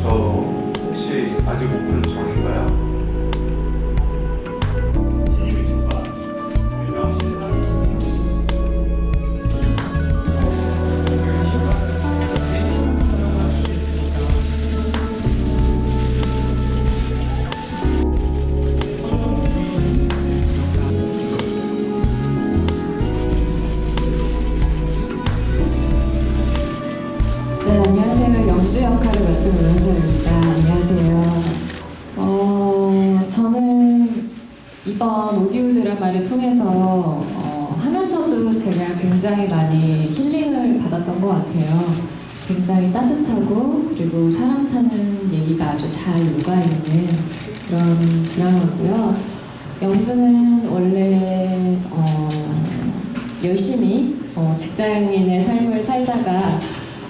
저 혹시 아직 오픈 전인가요? 네, 안녕하세요. 영주 역할을 맡은 오연서입니다. 안녕하세요. 어, 저는 이번 오디오 드라마를 통해서 어, 하면서도 제가 굉장히 많이 힐링을 받았던 것 같아요. 굉장히 따뜻하고 그리고 사람 사는 얘기가 아주 잘 녹아있는 그런 드라마고요. 영주는 원래 어, 열심히 어, 직장인의 삶을 살다가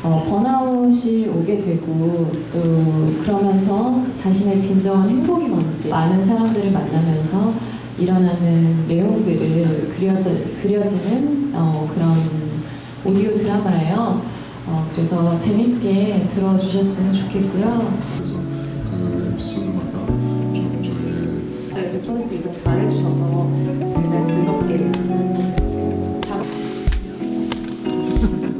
어, 번아웃이 오게 되고 또 그러면서 자신의 진정한 행복이 뭔지 많은 사람들을 만나면서 일어나는 내용들을 그려져, 그려지는 어, 그런 오디오 드라마예요. 어, 그래서 재밌게 들어주셨으면 좋겠고요. 그래서 그 에피소드마다 좀 저희의 네, 대표님께서 잘해주셔서 굉장히 즐겁게 잘...